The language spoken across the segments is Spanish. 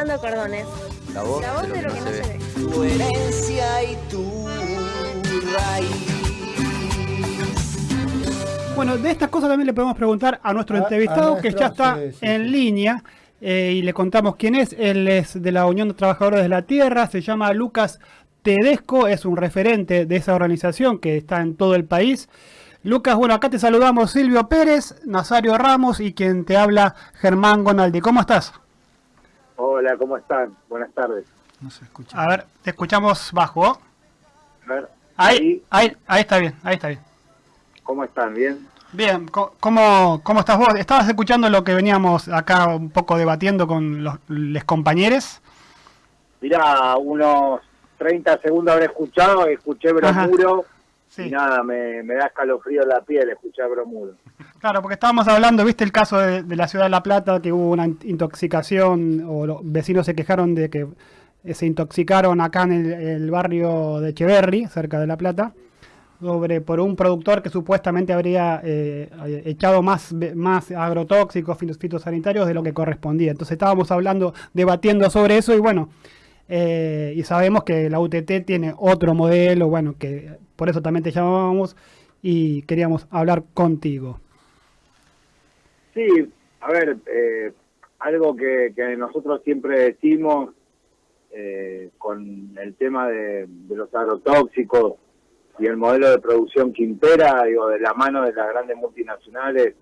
pintando cordones. La voz, La voz de lo que no se, ve. Tu herencia y tu raíz. Bueno, de estas cosas también le podemos preguntar a nuestro A- a entrevistado que ya está sí, sí, en sí. línea eh, y le contamos quién es. Él es de la Unión de Trabajadores de la Tierra, se llama Lucas Tedesco, es un referente de esa organización que está en todo el país. Lucas, bueno, acá te saludamos Silvio Pérez, Nazario Ramos y quien te habla Germán Gonaldi. ¿Cómo estás? Hola, ¿cómo están? Buenas tardes. No se escucha. A ver, te escuchamos bajo. A ver, Ahí, ahí, ahí está bien, ahí está bien. ¿cómo están? ¿Bien? Bien, ¿cómo, ¿cómo estás vos? ¿Estabas escuchando lo que veníamos acá un poco debatiendo con los, les compañeros? Mirá, unos 30 segundos habré escuchado, escuché Ajá. Sí. y nada, me, me da escalofrío la piel escuchar Bromuro. Claro, porque estábamos hablando, viste el caso de, de la ciudad de La Plata, que hubo una in- intoxicación, o los vecinos se quejaron de que eh, se intoxicaron acá en el, el barrio de Echeverry, cerca de La Plata, sobre por un productor que supuestamente habría eh, echado más, más agrotóxicos, fitos- fitosanitarios de lo que correspondía. Entonces estábamos hablando, debatiendo sobre eso y bueno, eh, y sabemos que la UTT tiene otro modelo, bueno, que por eso también te llamábamos y queríamos hablar contigo. Sí, a ver, eh, algo que, nosotros siempre decimos eh, con el tema de, de los agrotóxicos y el modelo de producción que impera, digo, de la mano de las grandes multinacionales,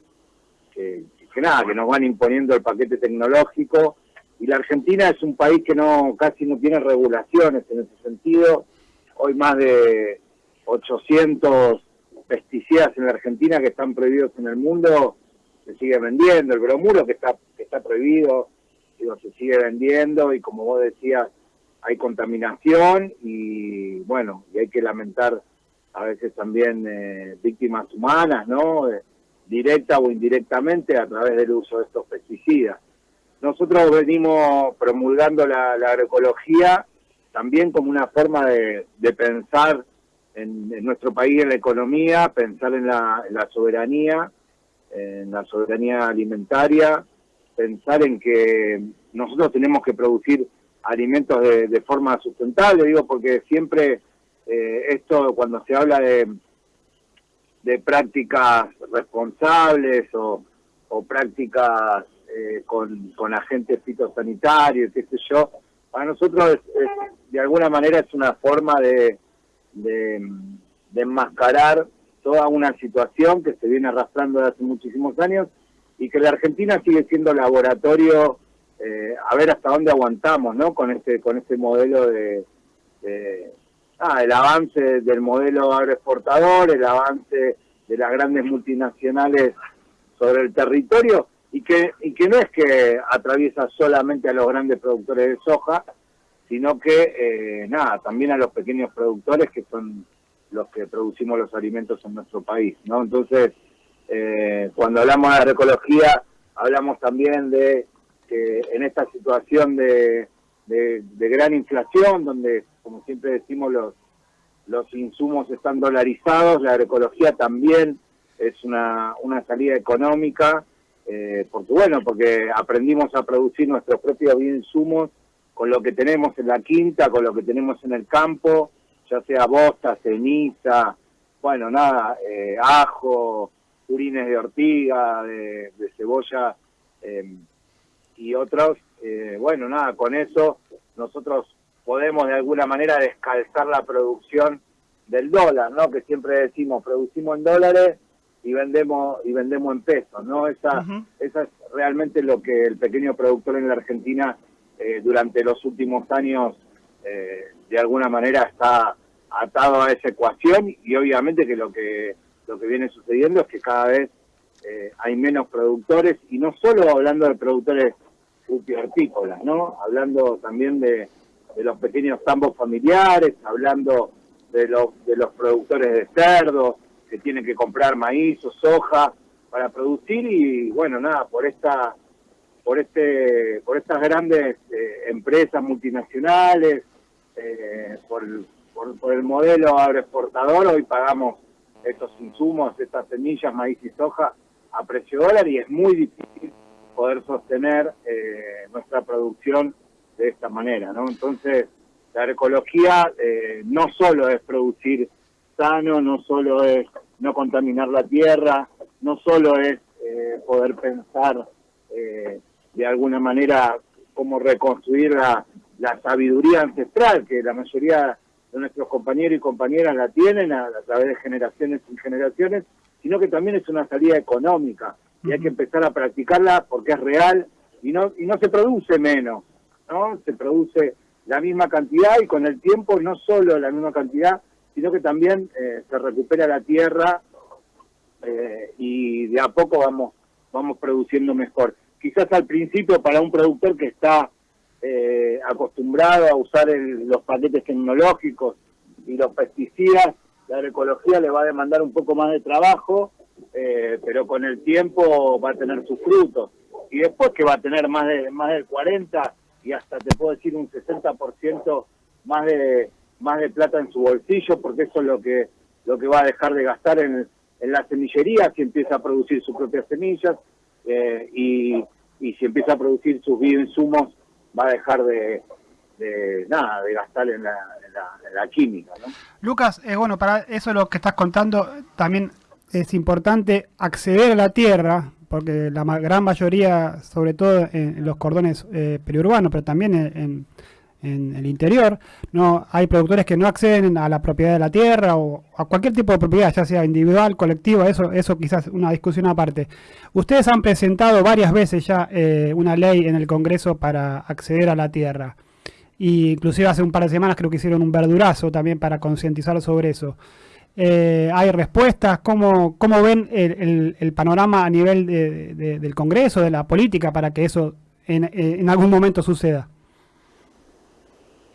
que, que nada, que nos van imponiendo el paquete tecnológico. Y la Argentina es un país que no casi no tiene regulaciones en ese sentido. Hoy más de 800 pesticidas en la Argentina que están prohibidos en el mundo se sigue vendiendo. El bromuro que está que está prohibido, digo, se sigue vendiendo y como vos decías, hay contaminación y bueno, y hay que lamentar a veces también eh, víctimas humanas, ¿no? Eh, directa o indirectamente a través del uso de estos pesticidas. Nosotros venimos promulgando la, la agroecología también como una forma de, de pensar en, nuestro país, en la economía, pensar en la, en la soberanía, en la soberanía alimentaria, pensar en que nosotros tenemos que producir alimentos de, de forma sustentable, digo, porque siempre eh, esto cuando se habla de, de prácticas responsables o, o prácticas eh, con, con agentes fitosanitarios, qué sé yo, para nosotros es- de alguna manera es una forma de, de, de enmascarar toda una situación que se viene arrastrando desde hace muchísimos años y que la Argentina sigue siendo laboratorio eh, a ver hasta dónde aguantamos no con este con este modelo de, ah, el avance del modelo agroexportador el avance de las grandes multinacionales sobre el territorio y que y que no es que atraviesa solamente a los grandes productores de soja sino que eh, nada también a los pequeños productores que son los que producimos los alimentos en nuestro país no entonces eh, cuando hablamos de agroecología hablamos también de que en esta situación de, de, gran inflación donde como siempre decimos los los insumos están dolarizados, la agroecología también es una, una salida económica, eh, porque bueno, porque aprendimos a producir nuestros propios insumos con lo que tenemos en la quinta, con lo que tenemos en el campo, ya sea bosta, ceniza, bueno, nada, eh, ajo, purines de ortiga, de, de cebolla eh, y otros. eh, bueno, nada, con eso nosotros podemos de alguna manera descalzar la producción del dólar, ¿no? Que siempre decimos, producimos en dólares y vendemos y vendemos en pesos, ¿no? Esa, esa es realmente lo que el pequeño productor en la Argentina eh, durante los últimos años eh, de alguna manera está atado a esa ecuación y obviamente que lo que lo que viene sucediendo es que cada vez eh, hay menos productores y no solo hablando de productores hortícolas, ¿no? Hablando también de, de los pequeños tambos familiares, hablando de los de los productores de cerdo que tienen que comprar maíz o soja para producir y bueno nada por esta por este por estas grandes eh, empresas multinacionales eh, por, por, por el modelo agroexportador hoy pagamos estos insumos estas semillas maíz y soja a precio dólar y es muy difícil poder sostener eh, nuestra producción de esta manera, ¿no? Entonces, la agroecología eh, no solo es producir sano, no solo es no contaminar la tierra, no solo es eh, poder pensar eh, de alguna manera cómo reconstruir la, la, sabiduría ancestral que la mayoría de nuestros compañeros y compañeras la tienen a, través de generaciones y generaciones, sino que también es una salida económica y hay que empezar a practicarla porque es real y no y no se produce menos, ¿no? Se produce la misma cantidad y con el tiempo no solo la misma cantidad, sino que también eh, se recupera la tierra eh, y de a poco vamos vamos produciendo mejor. Quizás al principio para un productor que está eh, acostumbrado a usar los paquetes tecnológicos y los pesticidas, la agroecología le va a demandar un poco más de trabajo, eh, pero con el tiempo va a tener sus frutos. Y después que va a tener más, de, más del 40 y hasta te puedo decir un 60% más de, más de plata en su bolsillo, porque eso es lo que, lo que va a dejar de gastar en, en la semillería si empieza a producir sus propias semillas eh, y, y si empieza a producir sus bioinsumos va a dejar de, de nada, de gastar en la, química. ¿no? Lucas, eh, bueno, para eso lo que estás contando, también es importante acceder a la tierra, porque la gran mayoría, sobre todo en, los cordones eh, periurbanos, pero también en, el interior, no hay productores que no acceden a la propiedad de la tierra o a cualquier tipo de propiedad, ya sea individual, colectiva, eso, eso quizás una discusión aparte. Ustedes han presentado varias veces ya eh, una ley en el Congreso para acceder a la tierra. Y inclusive hace un par de semanas creo que hicieron un verdurazo también para concientizar sobre eso. Eh, ¿Hay respuestas? ¿Cómo, cómo ven el, panorama a nivel de, del Congreso, de la política, para que eso en, en algún momento suceda?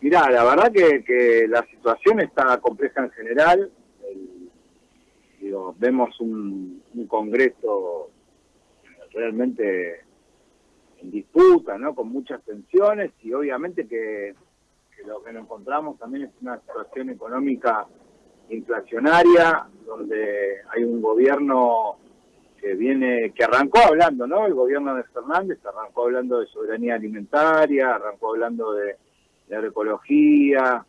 Mirá, la verdad que, la situación está compleja en general. digo, vemos un, Congreso realmente en disputa, ¿no? Con muchas tensiones y obviamente que, lo que nos encontramos también es una situación económica inflacionaria, donde hay un gobierno que viene, que arrancó hablando, ¿no? El gobierno de Fernández arrancó hablando de soberanía alimentaria, arrancó hablando de de agroecología,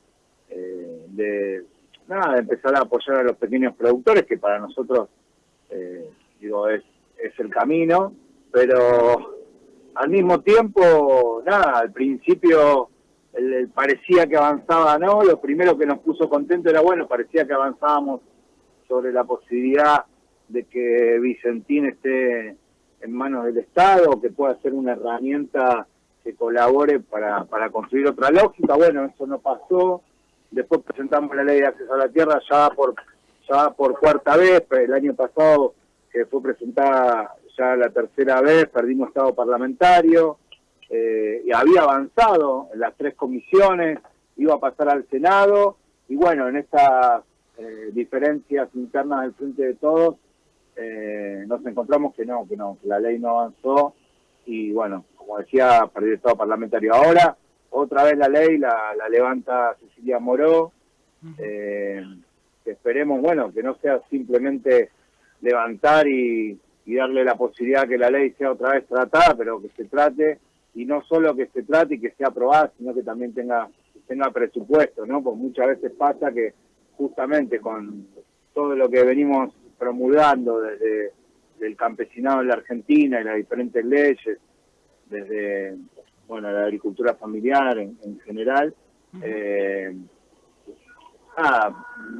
eh, de nada, de empezar a apoyar a los pequeños productores, que para nosotros, eh, digo, es, es el camino, pero al mismo tiempo, nada, al principio el, parecía que avanzaba, ¿no? Lo primero que nos puso contento era, bueno, parecía que avanzábamos sobre la posibilidad de que Vicentín esté en manos del Estado, que pueda ser una herramienta que colabore para, para construir otra lógica. Bueno, eso no pasó. Después presentamos la ley de acceso a la tierra ya por ya por cuarta vez. El año pasado que fue presentada ya la tercera vez, perdimos estado parlamentario. Eh, y había avanzado en las tres comisiones, iba a pasar al Senado. Y bueno, en estas eh, diferencias internas del frente de todos, eh, nos encontramos que no, que no, que la ley no avanzó. Y bueno, como decía, para el Estado parlamentario. Ahora, otra vez la ley la, levanta Cecilia Moró, eh, esperemos, bueno, que no sea simplemente levantar y, darle la posibilidad que la ley sea otra vez tratada, pero que se trate, y no solo que se trate y que sea aprobada, sino que también tenga, tenga presupuesto, ¿no? Porque muchas veces pasa que justamente con todo lo que venimos promulgando desde el campesinado en la Argentina y las diferentes leyes, desde bueno la agricultura familiar en, general, eh,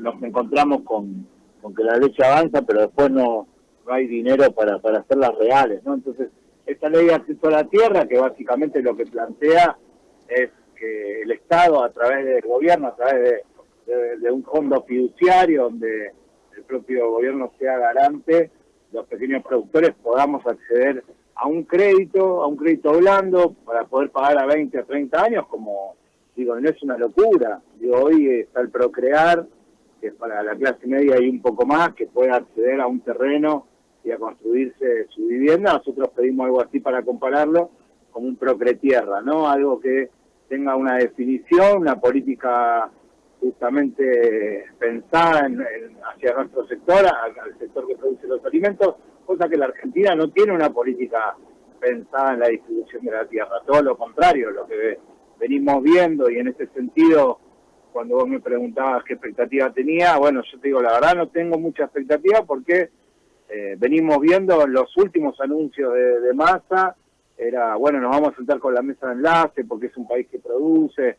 nos encontramos con, que la leche avanza, pero después no, no hay dinero para, para hacerlas reales, ¿no? Entonces, esta ley de acceso a la tierra, que básicamente lo que plantea es que el Estado, a través del gobierno, a través de, de un fondo fiduciario, donde el propio gobierno sea garante, los pequeños productores podamos acceder a un crédito, a un crédito blando, para poder pagar a 20 o 30 años, como digo, no es una locura. Digo, hoy está el Procrear, que es para la clase media y un poco más, que puede acceder a un terreno y a construirse su vivienda. Nosotros pedimos algo así para compararlo, como un Procretierra, ¿no? Algo que tenga una definición, una política justamente pensada en, hacia nuestro sector, al sector que produce los alimentos, cosa que la Argentina no tiene una política pensada en la distribución de la tierra, todo lo contrario, lo que venimos viendo y en ese sentido, cuando vos me preguntabas qué expectativa tenía, bueno, yo te digo, la verdad no tengo mucha expectativa porque eh, venimos viendo los últimos anuncios de, de masa, era, bueno, nos vamos a sentar con la mesa de enlace porque es un país que produce,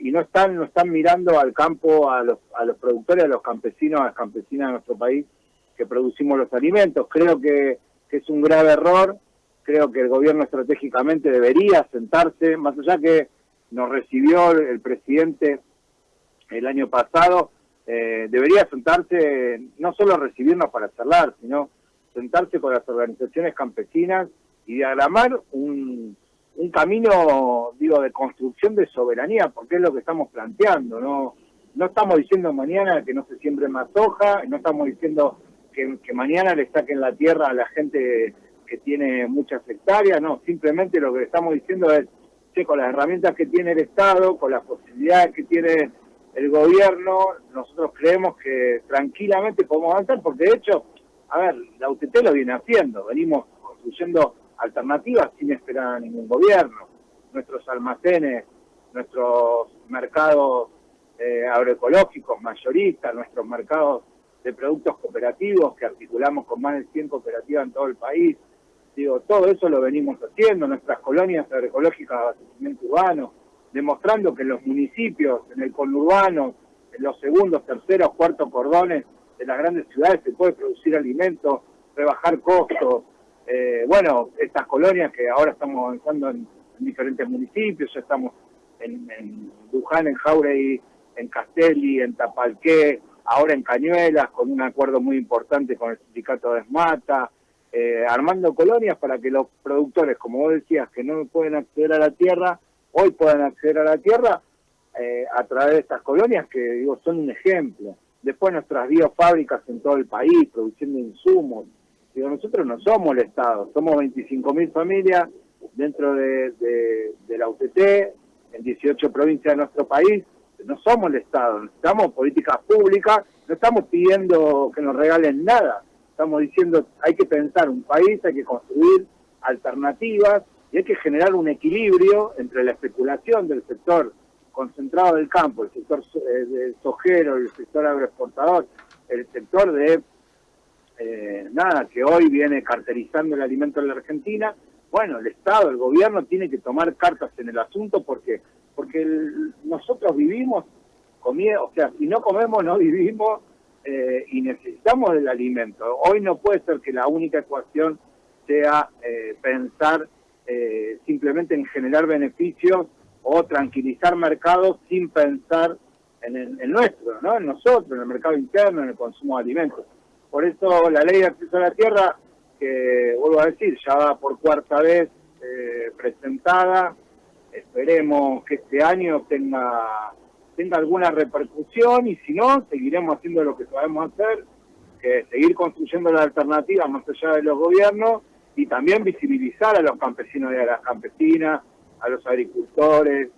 y no están no están mirando al campo, a los, a los productores, a los campesinos, a las campesinas de nuestro país que producimos los alimentos. Creo que, es un grave error, creo que el gobierno estratégicamente debería sentarse, más allá que nos recibió el presidente el año pasado, eh, debería sentarse, no solo recibirnos para charlar, sino sentarse con las organizaciones campesinas y diagramar un, un camino, digo, de construcción de soberanía, porque es lo que estamos planteando, ¿no? No estamos diciendo mañana que no se siembre más soja, no estamos diciendo que, mañana le saquen la tierra a la gente que tiene muchas hectáreas, no, simplemente lo que estamos diciendo es que con las herramientas que tiene el Estado, con las posibilidades que tiene el gobierno, nosotros creemos que tranquilamente podemos avanzar, porque de hecho, a ver, la UTT lo viene haciendo, venimos construyendo alternativas sin esperar a ningún gobierno. Nuestros almacenes, nuestros mercados eh, agroecológicos mayoristas, nuestros mercados de productos cooperativos que articulamos con más de 100 cooperativas en todo el país. Digo, todo eso lo venimos haciendo, nuestras colonias agroecológicas de abastecimiento urbano, demostrando que en los municipios, en el conurbano, en los segundos, terceros, cuartos cordones de las grandes ciudades se puede producir alimentos, rebajar costos, eh, bueno, estas colonias que ahora estamos avanzando en, diferentes municipios, ya estamos en, en en Jauregui, en Castelli, en Tapalqué, ahora en Cañuelas, con un acuerdo muy importante con el sindicato de Esmata, eh, armando colonias para que los productores, como vos decías, que no pueden acceder a la tierra, hoy puedan acceder a la tierra eh, a través de estas colonias que digo son un ejemplo. Después nuestras biofábricas en todo el país, produciendo insumos, nosotros no somos el Estado, somos 25.000 familias dentro de, la UTT, en 18 provincias de nuestro país, no somos el Estado, necesitamos políticas públicas, no estamos pidiendo que nos regalen nada, estamos diciendo hay que pensar un país, hay que construir alternativas y hay que generar un equilibrio entre la especulación del sector concentrado del campo, el sector eh, sojero, el sector agroexportador, el sector de eh, nada, que hoy viene carterizando el alimento en la Argentina, bueno, el Estado, el gobierno tiene que tomar cartas en el asunto porque porque nosotros vivimos comiendo, o sea, si no comemos no vivimos eh, y necesitamos del alimento. Hoy no puede ser que la única ecuación sea eh, pensar simplemente en generar beneficios o tranquilizar mercados sin pensar en el nuestro, ¿no? En nosotros, en el mercado interno, en el consumo de alimentos. Por eso la ley de acceso a la tierra, que vuelvo a decir, ya va por cuarta vez eh, presentada, esperemos que este año tenga, tenga alguna repercusión y si no, seguiremos haciendo lo que sabemos hacer, que es seguir construyendo la alternativa más allá de los gobiernos y también visibilizar a los campesinos y a las campesinas, a los agricultores,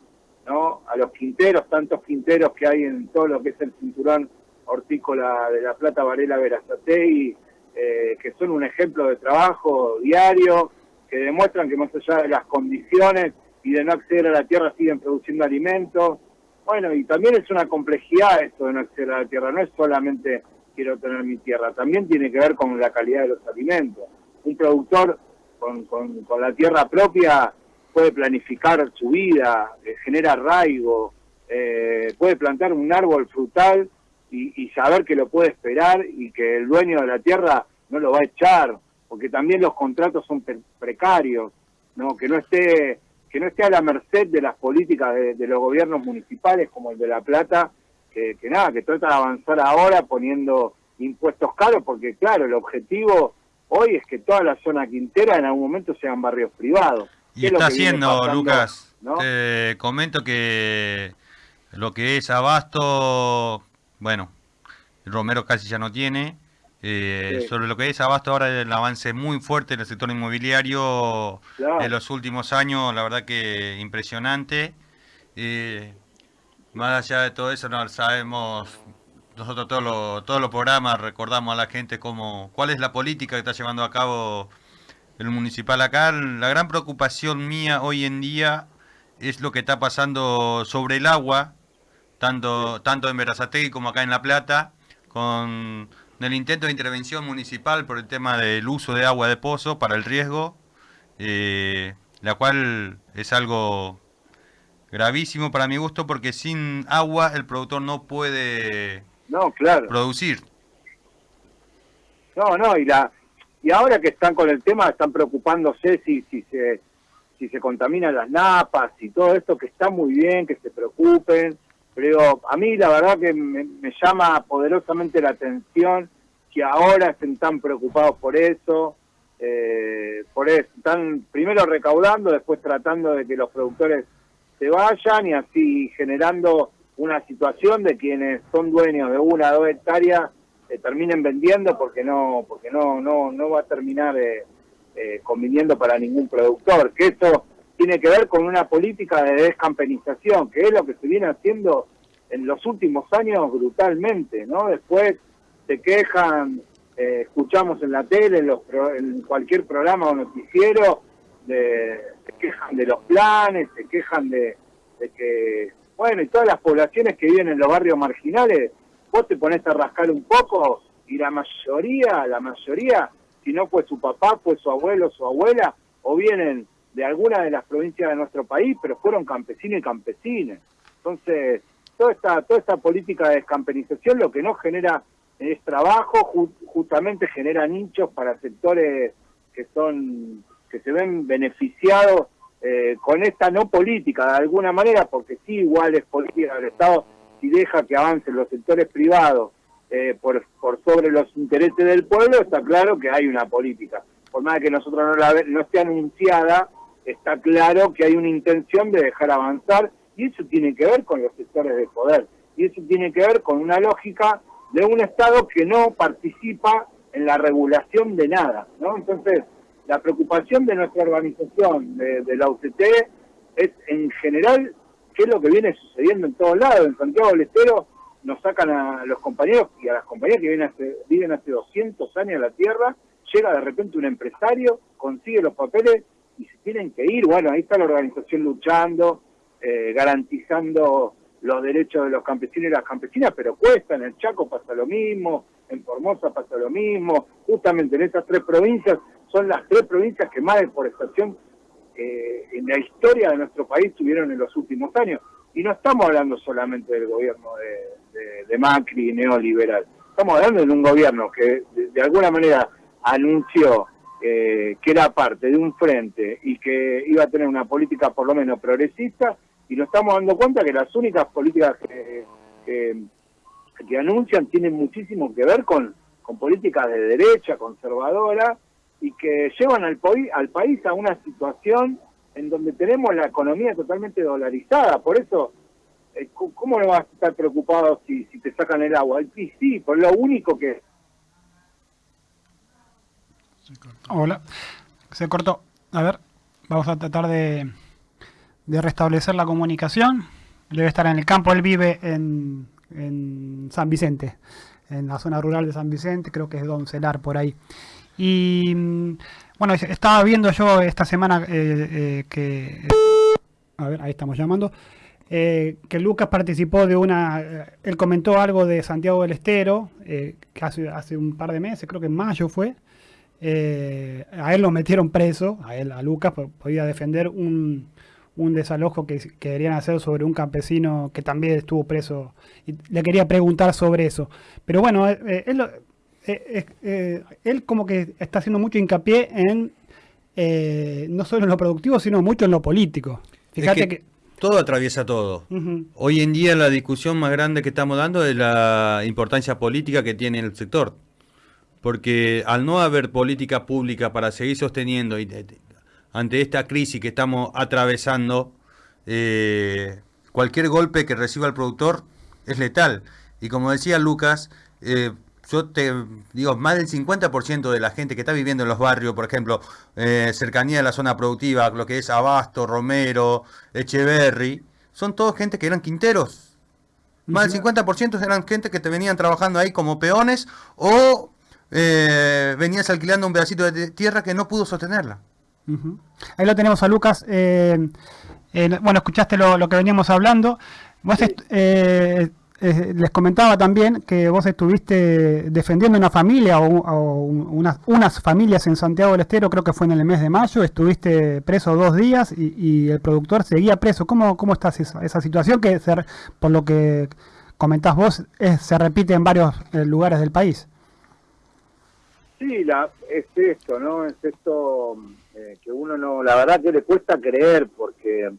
¿no? a los quinteros, tantos quinteros que hay en todo lo que es el cinturón hortícola de La Plata, Varela, Verazatei, eh, que son un ejemplo de trabajo diario, que demuestran que más allá de las condiciones y de no acceder a la tierra siguen produciendo alimentos. Bueno, y también es una complejidad esto de no acceder a la tierra, no es solamente quiero tener mi tierra, también tiene que ver con la calidad de los alimentos. Un productor con, con, la tierra propia puede planificar su vida, eh, genera arraigo, eh, puede plantar un árbol frutal y, saber que lo puede esperar y que el dueño de la tierra no lo va a echar, porque también los contratos son precarios, no que no esté que no esté a la merced de las políticas de, los gobiernos municipales como el de La Plata, que, nada, que trata de avanzar ahora poniendo impuestos caros, porque claro, el objetivo hoy es que toda la zona quintera en algún momento sean barrios privados. Y está haciendo, Lucas, te comento que lo que es Abasto bueno, Romero casi ya no tiene. Eh, sobre lo que es Abasto ahora el avance muy fuerte en el sector inmobiliario en los últimos años, la verdad que impresionante. Eh, más allá de todo eso, no sabemos, nosotros todos los, todos los programas recordamos a la gente cómo, cuál es la política que está llevando a cabo el municipal acá. La gran preocupación mía hoy en día es lo que está pasando sobre el agua, tanto, tanto en Verazategui como acá en La Plata, con el intento de intervención municipal por el tema del uso de agua de pozo para el riesgo, eh, la cual es algo gravísimo para mi gusto porque sin agua el productor no puede no, claro. producir. No, no, y la y ahora que están con el tema están preocupándose si si se si se contaminan las napas y todo esto que está muy bien que se preocupen, a mí la verdad que me, llama poderosamente la atención que ahora estén tan preocupados por eso, eh, por eso, están primero recaudando, después tratando de que los productores se vayan y así generando una situación de quienes son dueños de una o dos hectáreas eh, terminen vendiendo porque no porque no no no va a terminar eh, eh, conviniendo para ningún productor que eso tiene que ver con una política de descampenización que es lo que se viene haciendo en los últimos años brutalmente no después se quejan escuchamos en la tele en, los, en cualquier programa o noticiero de, se quejan de los planes, se quejan de, que, bueno, y todas las poblaciones que viven en los barrios marginales, vos te pones a rascar un poco y la mayoría, la mayoría, si no fue su papá, fue su abuelo, su abuela, o vienen de alguna de las provincias de nuestro país, pero fueron campesinos y campesinas. Entonces, toda esta, toda esta política de descampenización lo que no genera es trabajo, justamente genera nichos para sectores que son que se ven beneficiados eh, con esta no política de alguna manera, porque sí igual es política del Estado si deja que avancen los sectores privados eh, por, por sobre los intereses del pueblo, está claro que hay una política. Por más que nosotros no, la, no esté anunciada, está claro que hay una intención de dejar avanzar y eso tiene que ver con los sectores de poder y eso tiene que ver con una lógica de un Estado que no participa en la regulación de nada, ¿no? Entonces, la preocupación de nuestra organización, de, la UCT, es en general qué es lo que viene sucediendo en todos lados. En Santiago del Estero nos sacan a los compañeros y a las compañías que viven hace, viven hace 200 años en la tierra, llega de repente un empresario, consigue los papeles y se tienen que ir. Bueno, ahí está la organización luchando, eh, garantizando los derechos de los campesinos y las campesinas, pero cuesta, en el Chaco pasa lo mismo, en Formosa pasa lo mismo, justamente en estas tres provincias son las tres provincias que más deforestación eh, en la historia de nuestro país tuvieron en los últimos años. Y no estamos hablando solamente del gobierno de, de, Macri neoliberal, estamos hablando de un gobierno que de, alguna manera anunció eh, que era parte de un frente y que iba a tener una política por lo menos progresista, y nos estamos dando cuenta que las únicas políticas que, que, anuncian tienen muchísimo que ver con, con políticas de derecha, conservadora, y que llevan al, al país a una situación en donde tenemos la economía totalmente dolarizada. Por eso, eh, ¿cómo no vas a estar preocupado si, si te sacan el agua? Y sí, por lo único que... Hola, se cortó. A ver, vamos a tratar de, de restablecer la comunicación. Debe estar en el campo, él vive en, en San Vicente, en la zona rural de San Vicente, creo que es Doncelar por ahí. Y mm, bueno, estaba viendo yo esta semana eh, eh, que... A ver, ahí estamos llamando. Eh, que Lucas participó de una... él comentó algo de Santiago del Estero, que hace, hace un par de meses, creo que en mayo fue. A él lo metieron preso, a él, a Lucas, podía defender un, un desalojo que, querían hacer sobre un campesino que también estuvo preso. Y le quería preguntar sobre eso. Pero bueno, él eh, eh, él como que está haciendo mucho hincapié en eh, no solo en lo productivo, sino mucho en lo político. Fíjate que, todo atraviesa todo. Hoy en día la discusión más grande que estamos dando es la importancia política que tiene el sector. Porque al no haber política pública para seguir sosteniendo ante esta crisis que estamos atravesando, cualquier golpe que reciba el productor es letal. Y como decía Lucas, yo te digo, más del 50% de la gente que está viviendo en los barrios, por ejemplo, eh, cercanía de la zona productiva, lo que es Abasto, Romero, Echeverry, son todos gente que eran quinteros. Más del 50% eran gente que te venían trabajando ahí como peones o eh, venías alquilando un pedacito de tierra que no pudo sostenerla. Ahí lo tenemos a Lucas. Eh, bueno, escuchaste lo, que veníamos hablando. Vos eh, les comentaba también que vos estuviste defendiendo una familia o, unas, unas, familias en Santiago del Estero, creo que fue en el mes de mayo, estuviste preso dos días y, el productor seguía preso. ¿Cómo, cómo está esa, esa situación que, por lo que comentás vos, se repite en varios eh, lugares del país? Sí, la, es esto, ¿no? Es esto eh, que uno no, la verdad que le cuesta creer porque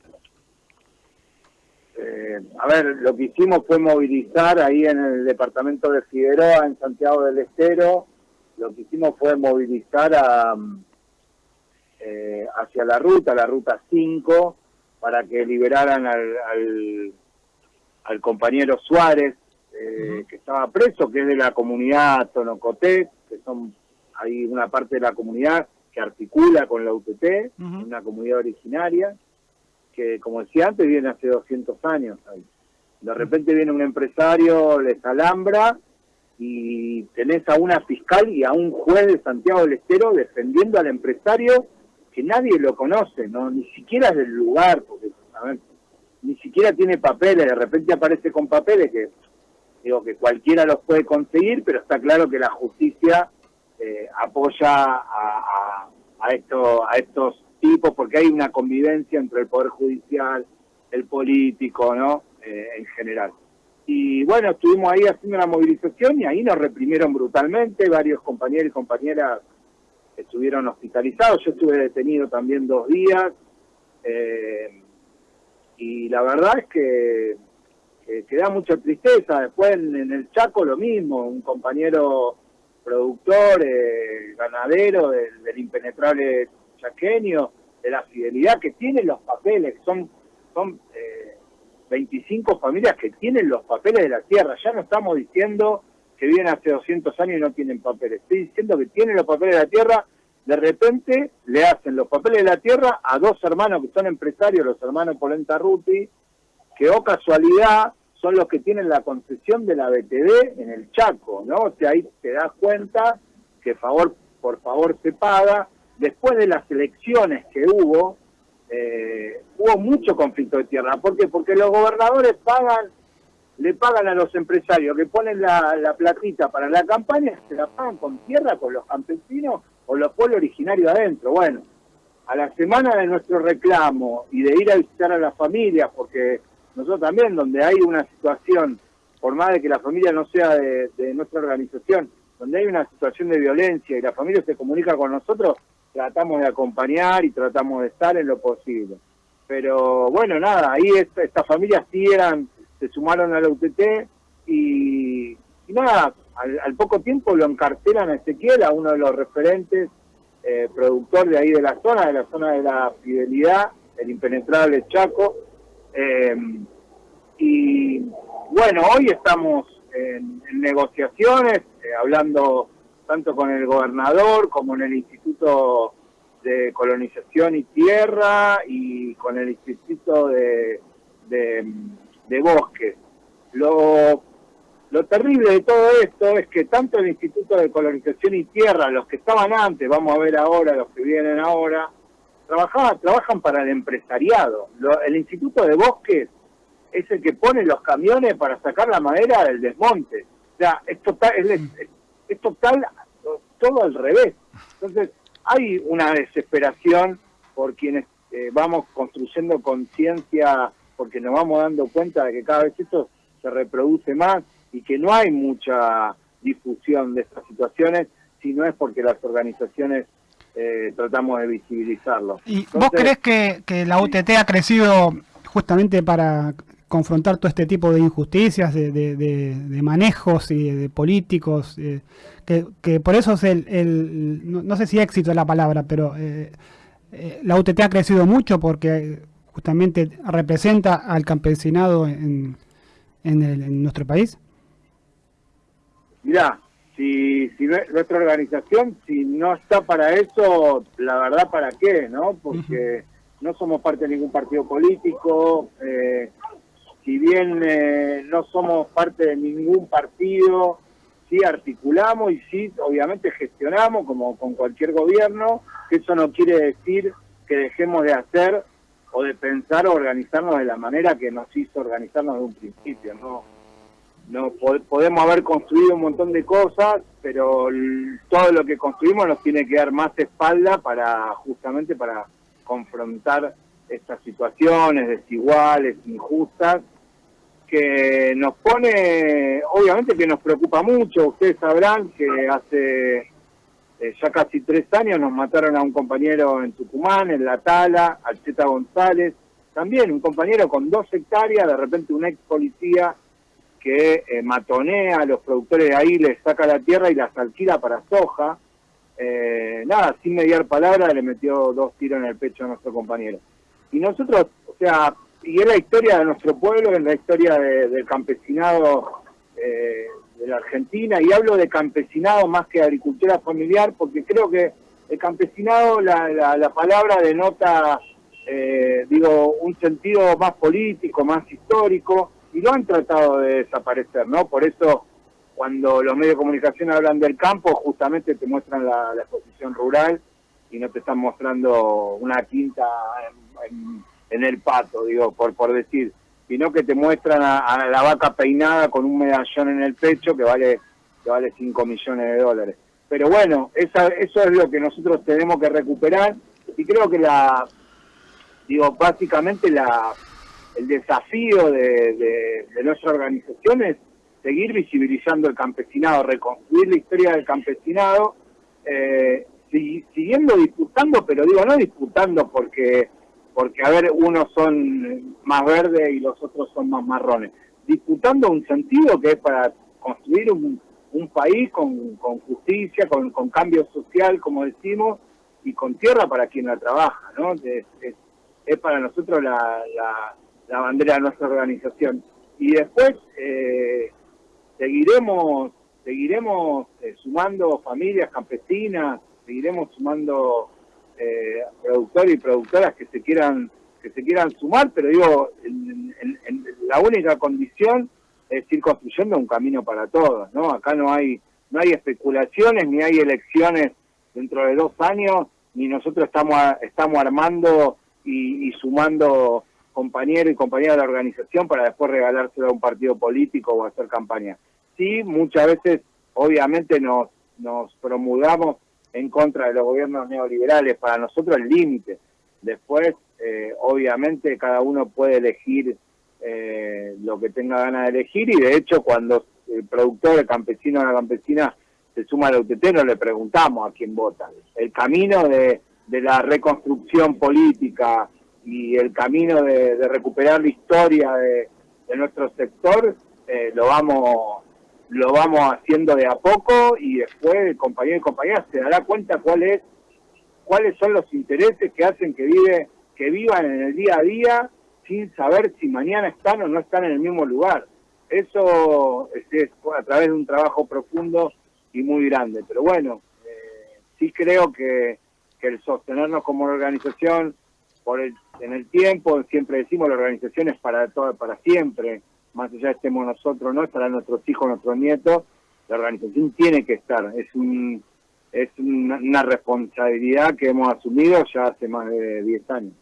eh, a ver, lo que hicimos fue movilizar ahí en el departamento de Figueroa, en Santiago del Estero, lo que hicimos fue movilizar a, eh, hacia la ruta, la ruta 5, para que liberaran al, al, compañero Suárez, eh, que estaba preso, que es de la comunidad Tonocoté, que son hay una parte de la comunidad que articula con la UTT, una comunidad originaria, que, como decía antes, viene hace 200 años. De repente viene un empresario, les alambra y tenés a una fiscal y a un juez de Santiago del Estero defendiendo al empresario que nadie lo conoce, no ni siquiera es del lugar, porque ni siquiera tiene papeles, de repente aparece con papeles que digo que cualquiera los puede conseguir, pero está claro que la justicia eh, apoya a, a, esto, a estos tipos, porque hay una convivencia entre el Poder Judicial, el político, ¿no? Eh, en general. Y bueno, estuvimos ahí haciendo una movilización y ahí nos reprimieron brutalmente, varios compañeros y compañeras estuvieron hospitalizados, yo estuve detenido también dos días, eh, y la verdad es que, que, da mucha tristeza. Después en, el Chaco lo mismo, un compañero productor, eh, ganadero del, del impenetrable chaqueño, de la fidelidad, que tienen los papeles, son, son eh, 25 familias que tienen los papeles de la tierra. Ya no estamos diciendo que viven hace 200 años y no tienen papeles. Estoy diciendo que tienen los papeles de la tierra, de repente le hacen los papeles de la tierra a dos hermanos que son empresarios, los hermanos Polenta Ruti, que o oh casualidad son los que tienen la concesión de la BTD en el Chaco, ¿no? O sea, ahí te das cuenta que favor por favor se paga, después de las elecciones que hubo, eh, hubo mucho conflicto de tierra. ¿Por qué? Porque los gobernadores pagan, le pagan a los empresarios que ponen la, la platita para la campaña, se la pagan con tierra, con los campesinos o los pueblos originarios adentro. Bueno, a la semana de nuestro reclamo y de ir a visitar a las familias, porque nosotros también, donde hay una situación, por más de que la familia no sea de, nuestra organización, donde hay una situación de violencia y la familia se comunica con nosotros, tratamos de acompañar y tratamos de estar en lo posible. Pero bueno, nada, ahí estas familias sí eran, se sumaron a la UTT y, nada, al, poco tiempo lo encarcelan a Ezequiel, a uno de los referentes, eh, productor de ahí de la zona, de la zona de la fidelidad, el impenetrable Chaco. Eh, y bueno, hoy estamos en, negociaciones, eh, hablando tanto con el gobernador como en el Instituto de Colonización y Tierra y con el Instituto de, de, Bosques. Lo, lo terrible de todo esto es que tanto el Instituto de Colonización y Tierra, los que estaban antes, vamos a ver ahora, los que vienen ahora, trabajaban, trabajan para el empresariado. el Instituto de Bosques es el que pone los camiones para sacar la madera del desmonte. O sea, es total, es, es total todo al revés. Entonces, hay una desesperación por quienes eh, vamos construyendo conciencia, porque nos vamos dando cuenta de que cada vez esto se reproduce más y que no hay mucha difusión de estas situaciones, si no es porque las organizaciones eh, tratamos de visibilizarlo. ¿Y vos crees que, que la UTT ha crecido justamente para confrontar todo este tipo de injusticias, de, de, manejos y de, políticos, eh, que, por eso es el, no, sé si éxito es la palabra, pero eh, eh, la UTT ha crecido mucho porque justamente representa al campesinado en, en, nuestro país. Mirá, si, si nuestra organización, si no está para eso, la verdad, ¿para qué? no Porque no somos parte de ningún partido político, eh, si bien eh, no somos parte de ningún partido, sí articulamos y sí obviamente gestionamos como con cualquier gobierno, que eso no quiere decir que dejemos de hacer o de pensar o organizarnos de la manera que nos hizo organizarnos de un principio, ¿no? No podemos haber construido un montón de cosas, pero todo lo que construimos nos tiene que dar más espalda para justamente para confrontar estas situaciones desiguales, injustas, que nos pone, obviamente que nos preocupa mucho, ustedes sabrán que hace eh, ya casi tres años nos mataron a un compañero en Tucumán, en La Tala, al Cheta González, también un compañero con dos hectáreas, de repente un ex policía que eh, matonea a los productores de ahí, les saca la tierra y las alquila para soja. Eh, nada, sin mediar palabra, le metió dos tiros en el pecho a nuestro compañero. Y nosotros, o sea, y es la historia de nuestro pueblo, es la historia del campesinado eh, de la Argentina, y hablo de campesinado más que agricultura familiar, porque creo que el campesinado, la, la, palabra denota, digo, un sentido más político, más histórico, y lo han tratado de desaparecer, ¿no? Por eso cuando los medios de comunicación hablan del campo, justamente te muestran la, exposición rural y no te están mostrando una quinta en, el pato, digo, por, por decir, sino que te muestran a, la vaca peinada con un medallón en el pecho que vale que vale 5 millones de dólares. Pero bueno, esa, eso es lo que nosotros tenemos que recuperar y creo que la, digo, básicamente la, el desafío de, nuestra organización es seguir visibilizando el campesinado, reconstruir la historia del campesinado, eh, siguiendo disputando, pero digo, no disputando porque, porque, a ver, unos son más verdes y los otros son más marrones, disputando un sentido que es para construir un, país con, justicia, con, cambio social, como decimos, y con tierra para quien la trabaja, ¿no? Es, es, para nosotros la la bandera de nuestra organización. Y después eh, seguiremos seguiremos eh, sumando familias campesinas, seguiremos sumando eh, productores y productoras que se quieran que se quieran sumar, pero digo, la única condición es ir construyendo un camino para todos, ¿no? Acá no hay no hay especulaciones ni hay elecciones dentro de dos años, ni nosotros estamos estamos armando y, y sumando compañero y compañera de organización para después regalárselo a un partido político o hacer campaña. Sí, muchas veces, obviamente, nos, nos promulgamos en contra de los gobiernos neoliberales. Para nosotros el límite. Después, eh, obviamente, cada uno puede elegir eh, lo que tenga ganas de elegir y, de hecho, cuando el productor, el campesino o la campesina se suma al UTT, no le preguntamos a quién vota. El camino de, de la reconstrucción política, y el camino de, recuperar la historia de, nuestro sector eh, lo vamos lo vamos haciendo de a poco y después el compañero y compañera se dará cuenta cuál es, cuáles son los intereses que hacen que vive que vivan en el día a día sin saber si mañana están o no están en el mismo lugar. Eso es, a través de un trabajo profundo y muy grande. Pero bueno, eh, sí creo que, que el sostenernos como organización por el en el tiempo, siempre decimos la organización es para todo, para siempre, más allá estemos nosotros, no estarán nuestros hijos, nuestros nietos, la organización tiene que estar, es un es una, responsabilidad que hemos asumido ya hace más de 10 años.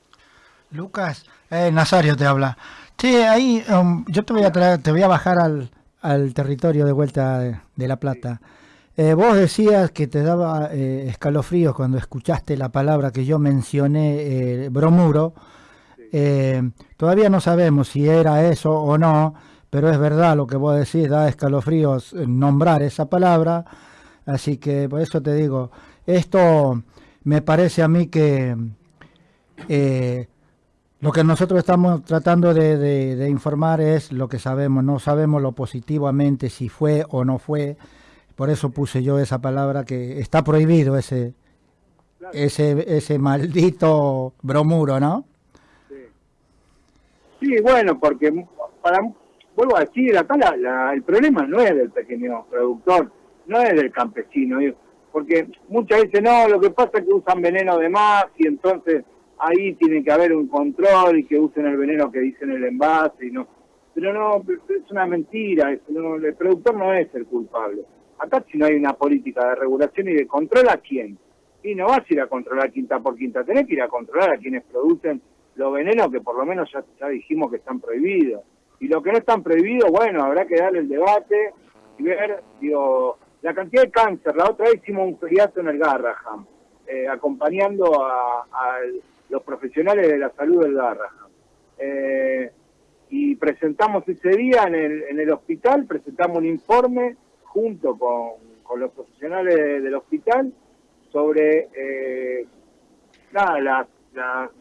Lucas, eh, Nazario te habla. Che, ahí um, yo te voy a traer, te voy a bajar al, al territorio de vuelta de, La Plata. Eh, vos decías que te daba eh, escalofríos cuando escuchaste la palabra que yo mencioné, eh, bromuro. todavía no sabemos si era eso o no, pero es verdad lo que vos decís, da escalofríos nombrar esa palabra. Así que por eso te digo, esto me parece a mí que lo que nosotros estamos tratando de informar es lo que sabemos, no sabemos lo positivamente si fue o no fue por eso puse yo esa palabra que está prohibido ese ese ese maldito bromuro, ¿no? Sí. bueno, porque para vuelvo a decir, acá el problema no es del pequeño productor, no es del campesino, porque muchas veces no, lo que pasa es que usan veneno de más y entonces ahí tiene que haber un control y que usen el veneno que dicen el envase y no. Pero no, es una mentira, el productor no es el culpable Acá si no hay una política de regulación y de control a quién. Y no vas a ir a controlar quinta por quinta, tenés que ir a controlar a quienes producen los venenos que por lo menos ya, dijimos que están prohibidos. Y lo que no están prohibidos, bueno, habrá que darle el debate y ver, digo, la cantidad de cáncer. La otra vez hicimos un feriato en el Garraham, eh, acompañando a, los profesionales de la salud del Garraham. Eh, y presentamos ese día en el, en el hospital, presentamos un informe junto con, con los profesionales del hospital sobre eh, nada, las,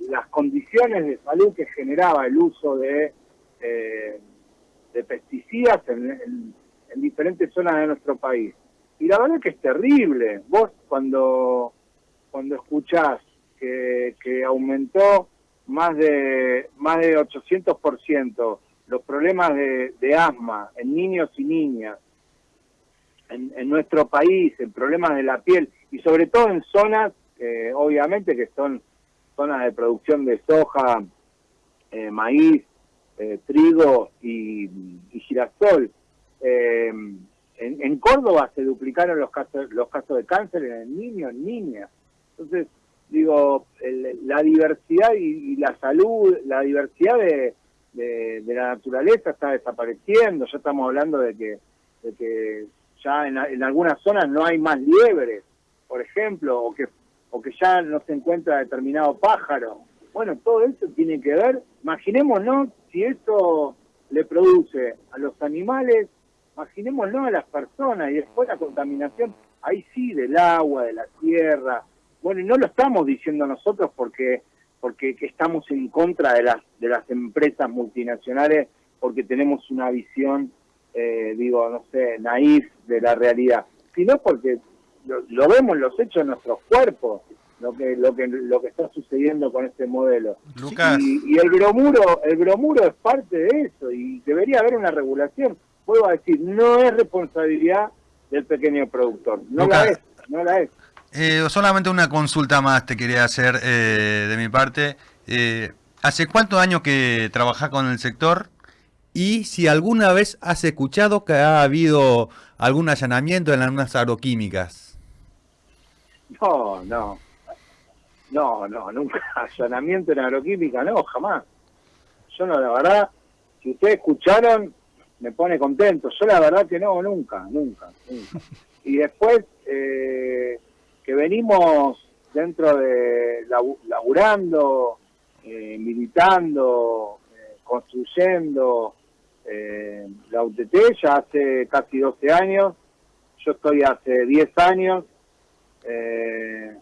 las, condiciones de salud que generaba el uso de, eh, de pesticidas en, en, diferentes zonas de nuestro país. Y la verdad es que es terrible. Vos cuando, cuando escuchás que, que aumentó más de, más de 800% los problemas de asma en niños y niñas, en, en, nuestro país, en problemas de la piel, y sobre todo en zonas, eh, obviamente, que son zonas de producción de soja, eh, maíz, eh, trigo y, girasol. En, en, Córdoba se duplicaron los casos, los casos de cáncer en niños, en niñas. Entonces, digo, la diversidad y, la salud, la diversidad de, de, la naturaleza está desapareciendo. Ya estamos hablando de que, de que ya en, en algunas zonas no hay más liebres por ejemplo, o que, o que ya no se encuentra determinado pájaro. Bueno, todo eso tiene que ver, imaginémonos si esto le produce a los animales, imaginémonos a las personas y después la contaminación, ahí sí, del agua, de la tierra. Bueno, y no lo estamos diciendo nosotros porque porque estamos en contra de las de las empresas multinacionales porque tenemos una visión eh, digo no sé naif de la realidad sino porque lo, vemos los hechos en nuestros cuerpos, lo que lo que lo que está sucediendo con este modelo. Y, el bromuro, el bromuro es parte de eso y debería haber una regulación. Puedo decir, no es responsabilidad del pequeño productor, no la es, no la es. Eh, solamente una consulta más te quería hacer eh, de mi parte. Eh, ¿Hace cuántos años que trabajás con el sector? Y si alguna vez has escuchado que ha habido algún allanamiento en algunas agroquímicas. No, no. No, no, nunca. Allanamiento en agroquímica, no, jamás. Yo no, la verdad, si ustedes escucharon, me pone contento. Yo la verdad que no, nunca, nunca. Y después, eh, que venimos dentro de laburando, eh, militando, eh, construyendo la UTT ya hace casi 12 años. Yo estoy hace 10 años eh,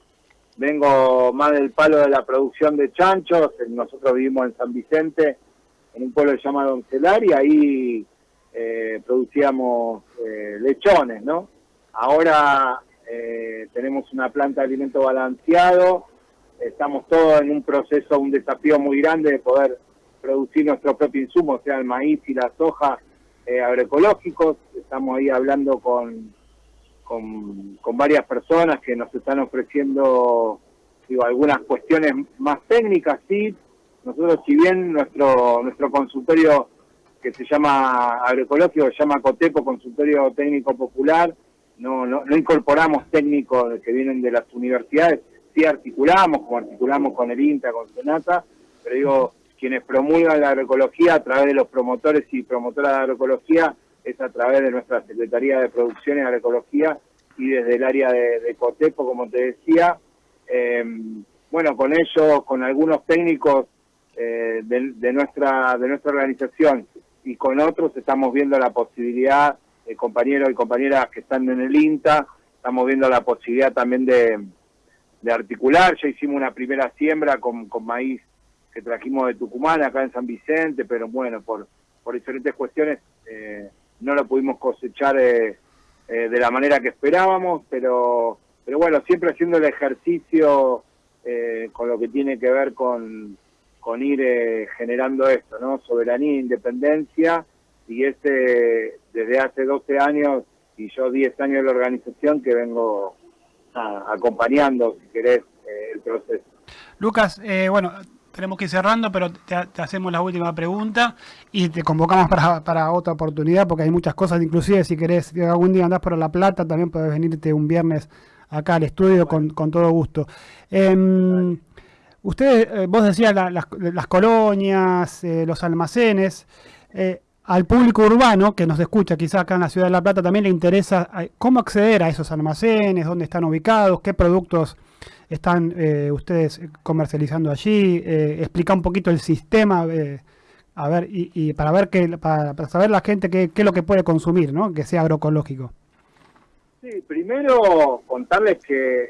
vengo más del palo de la producción de chanchos, nosotros vivimos en San Vicente, en un pueblo que se llama Doncelar, y ahí eh, producíamos eh, lechones, ¿no? Ahora eh, tenemos una planta de alimento balanceado, estamos todos en un proceso, un desafío muy grande de poder producir nuestro propio insumo, o sea, el maíz y la soja agroecológicos, estamos ahí hablando con con, varias personas que nos están ofreciendo algunas cuestiones más técnicas, sí. Nosotros, si bien nuestro nuestro consultorio que se llama agroecológico, se llama COTEPO, Consultorio Técnico Popular, no, no, no incorporamos técnicos que vienen de las universidades, sí articulamos, como articulamos con el INTA, con Senata, pero digo, quienes promulgan la agroecología a través de los promotores y promotoras de agroecología es a través de nuestra Secretaría de Producción y Agroecología y desde el área de, Cotepo, como te decía. Em, bueno, con ellos, con algunos técnicos eh, de, nuestra, de nuestra organización y con otros estamos viendo la posibilidad, de compañeros y compañeras que están en el INTA, estamos viendo la posibilidad también de, articular. Ya hicimos una primera siembra con maíz que trajimos de Tucumán, acá en San Vicente, pero bueno, por, por diferentes cuestiones eh, no lo pudimos cosechar eh, eh, de la manera que esperábamos, pero, pero bueno, siempre haciendo el ejercicio eh, con lo que tiene que ver con, con ir generando esto, ¿no? Soberanía e independencia, y este desde hace 12 años y yo 10 años de la organización que vengo acompañando, si querés, el proceso. Lucas, bueno, tenemos que ir cerrando, pero te, hacemos la última pregunta y te convocamos para, otra oportunidad porque hay muchas cosas, inclusive si querés, que algún día andás por La Plata, también puedes venirte un viernes acá al estudio con, todo gusto. Em, Ustedes, eh, vos decías las, colonias, eh, los almacenes. Eh, al público urbano que nos escucha quizá acá en la ciudad de La Plata también le interesa cómo acceder a esos almacenes, dónde están ubicados, qué productos están ustedes comercializando allí, explica un poquito el sistema, a ver y, para ver que para, saber la gente qué, qué, es lo que puede consumir, ¿no? Que sea agroecológico. Sí, primero contarles que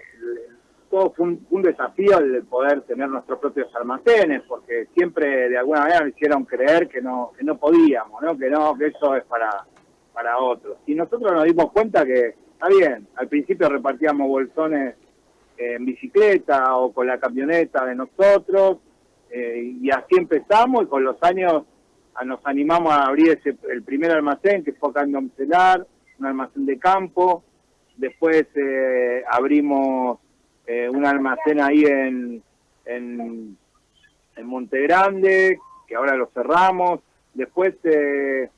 todo fue un, desafío el poder tener nuestros propios almacenes, porque siempre de alguna manera me hicieron creer que no, que no podíamos, ¿no? que no, que eso es para, para otros. Y nosotros nos dimos cuenta que, está bien, al principio repartíamos bolsones en bicicleta o con la camioneta de nosotros, eh, y así empezamos, y con los años nos animamos a abrir ese, el primer almacén, que fue acá en Domcelar, un almacén de campo, después eh, abrimos eh, un almacén ahí en, en, en Monte Grande, que ahora lo cerramos. Después eh,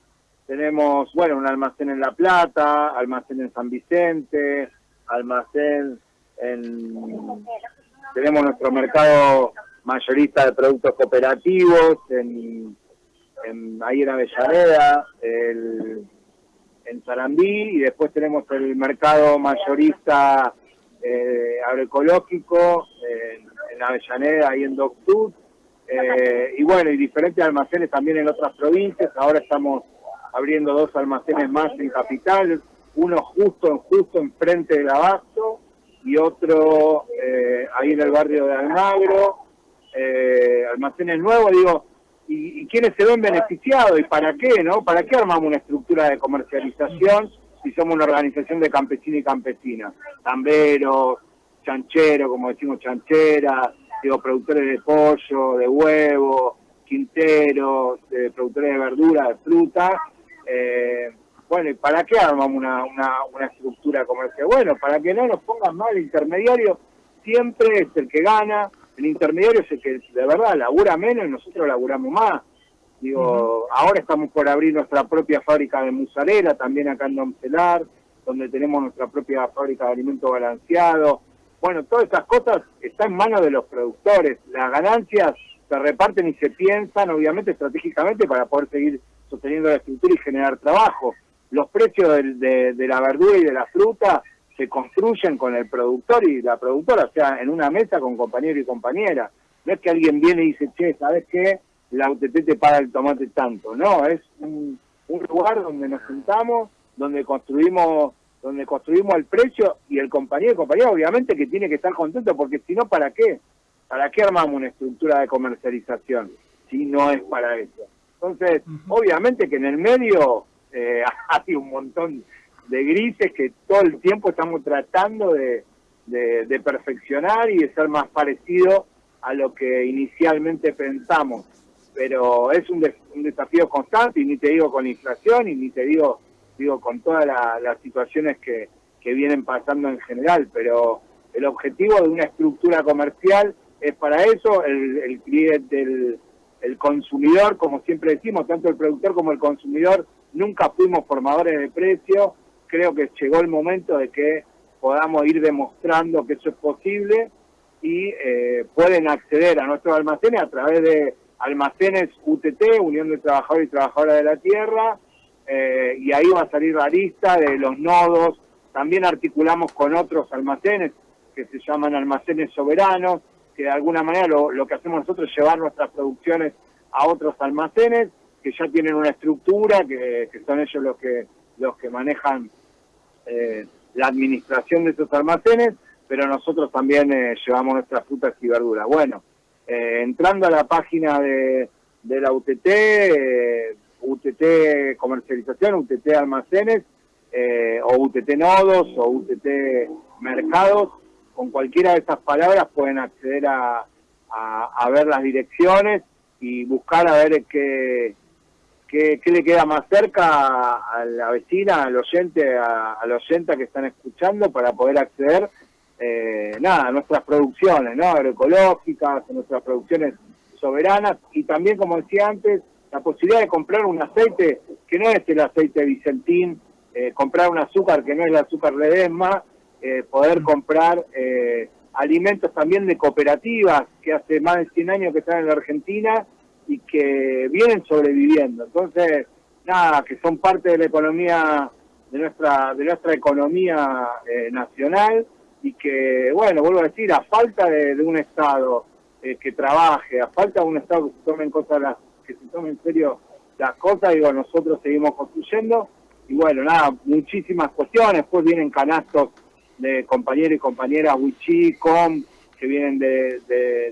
tenemos, bueno, un almacén en La Plata, almacén en San Vicente, almacén en... Tenemos nuestro mercado mayorista de productos cooperativos en, ahí en Avellaneda, el, en Sarandí, y después tenemos el mercado mayorista eh, agroecológico en, Avellaneda y en Doctud, eh, y bueno, y diferentes almacenes también en otras provincias. Ahora estamos abriendo dos almacenes más en Capital, uno justo, justo enfrente del Abasto y otro eh, ahí en el barrio de Almagro. Eh, almacenes nuevos, digo, y, y quiénes se ven beneficiados y para qué, ¿no? ¿Para qué armamos una estructura de comercialización si somos una organización de campesinos y campesinas, tamberos, chancheros, como decimos chancheras, digo, productores de pollo, de huevo, quinteros, de productores de verdura, de fruta. Eh, bueno, ¿y para qué armamos una, una, una estructura comercial? Bueno, para que no nos pongan mal, el intermediario siempre es el que gana, el intermediario es el que de verdad labura menos y nosotros laburamos más. Digo, ahora estamos por abrir nuestra propia fábrica de mozzarella, también acá en Domcelar, donde tenemos nuestra propia fábrica de alimentos balanceados. Bueno, todas esas cosas están en manos de los productores. Las ganancias se reparten y se piensan, obviamente, estratégicamente para poder seguir sosteniendo la estructura y generar trabajo. Los precios de, de la verdura y de la fruta se construyen con el productor y la productora, o sea, en una mesa con compañero y compañera. No es que alguien viene y dice, che, ¿sabes qué? la UTT te paga el tomate tanto, no, es un, lugar donde nos sentamos, donde construimos donde construimos el precio y el compañero y compañera obviamente que tiene que estar contento porque si no, ¿para qué? ¿Para qué armamos una estructura de comercialización si no es para eso? Entonces, obviamente que en el medio eh, hay un montón de grises que todo el tiempo estamos tratando de, de perfeccionar y de ser más parecido a lo que inicialmente pensamos. Pero es un, desafío constante y ni te digo con la inflación y ni te digo digo con todas las situaciones que, que vienen pasando en general, pero el objetivo de una estructura comercial es para eso, el, el cliente, el, el consumidor, como siempre decimos, tanto el productor como el consumidor, nunca fuimos formadores de precio, creo que llegó el momento de que podamos ir demostrando que eso es posible y eh, pueden acceder a nuestros almacenes a través de almacenes UTT, Unión de Trabajadores y Trabajadoras de la Tierra, eh, y ahí va a salir la lista de los nodos. También articulamos con otros almacenes que se llaman almacenes soberanos, que de alguna manera lo, que hacemos nosotros es llevar nuestras producciones a otros almacenes ya tienen una estructura, que, son ellos los que, los que manejan eh, la administración de esos almacenes, pero nosotros también eh, llevamos nuestras frutas y verduras. Bueno, eh, entrando a la página de, la UTT, UTT Comercialización, UTT Almacenes, o UTT Nodos, o UTT Mercados, con cualquiera de esas palabras pueden acceder a, a, ver las direcciones y buscar a ver qué, qué, le queda más cerca a, la vecina, al oyente, a, al oyente que están escuchando para poder acceder eh, nada, nuestras producciones, ¿no? Agroecológicas, nuestras producciones soberanas y también, como decía antes, la posibilidad de comprar un aceite que no es el aceite Vicentín, eh, comprar un azúcar que no es el azúcar Ledesma, eh, poder comprar alimentos también de cooperativas que hace más de 100 años que están en la Argentina y que vienen sobreviviendo. Entonces, nada, que son parte de la economía, de nuestra, de nuestra economía eh, nacional y que, bueno, vuelvo a decir, a falta de, un Estado eh, que trabaje, a falta de un Estado que se tome en cosas las, que se tome en serio las cosas, digo, nosotros seguimos construyendo y bueno, nada, muchísimas cuestiones, pues vienen canastos de compañeros y compañeras Wichí, Com, que vienen de,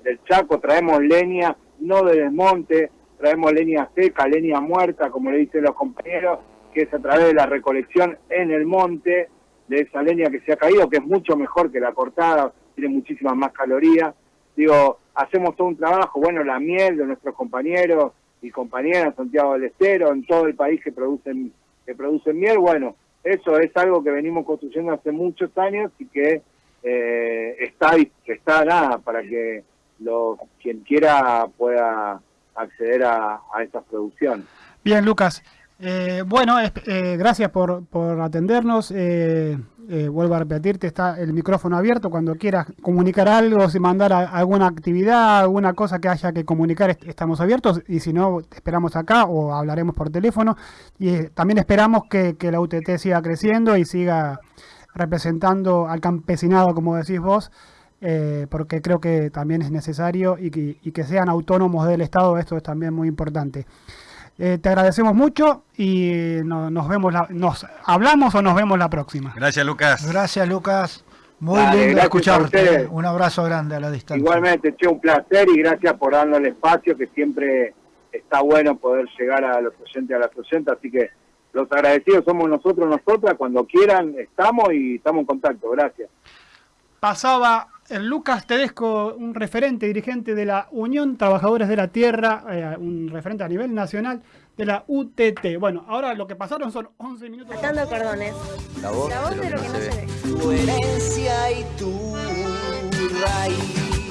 del Chaco, traemos leña, no de desmonte, traemos leña seca, leña muerta, como le dicen los compañeros, que es a través de la recolección en el monte de esa leña que se ha caído, que es mucho mejor que la cortada, tiene muchísimas más calorías. Digo, hacemos todo un trabajo, bueno, la miel de nuestros compañeros y compañeras, Santiago del Estero, en todo el país que producen, que producen miel, bueno, eso es algo que venimos construyendo hace muchos años y que eh, está, está nada para que lo, quien quiera pueda acceder a, a estas producciones. Bien, Lucas. Eh, bueno, eh, gracias por, atendernos. Eh, eh, vuelvo a repetirte, está el micrófono abierto. Cuando quieras comunicar algo, si mandar alguna actividad, alguna cosa que haya que comunicar, estamos abiertos. Y si no, esperamos acá o hablaremos por teléfono. Y eh, también esperamos que, la UTT siga creciendo y siga representando al campesinado, como decís vos, eh, porque creo que también es necesario y que sean autónomos del Estado. Esto es también muy importante. Eh, te agradecemos mucho y nos vemos, nos hablamos o nos vemos la próxima. Gracias, Lucas. Gracias, Lucas. Muy lindo escucharte. Un abrazo grande a la distancia. Igualmente, che, un placer y gracias por darnos el espacio, que siempre está bueno poder llegar a los oyentes, a las oyentes, así que los agradecidos somos nosotros, nosotras, cuando quieran estamos y estamos en contacto. Gracias. Pasaba Lucas Tedesco, un referente, dirigente de la Unión Trabajadores de la Tierra, eh, un referente a nivel nacional de la UTT. Bueno, ahora lo que pasaron son 11 minutos. Atando cordones. La voz, de lo que no se ve. Tu herencia y tu raíz.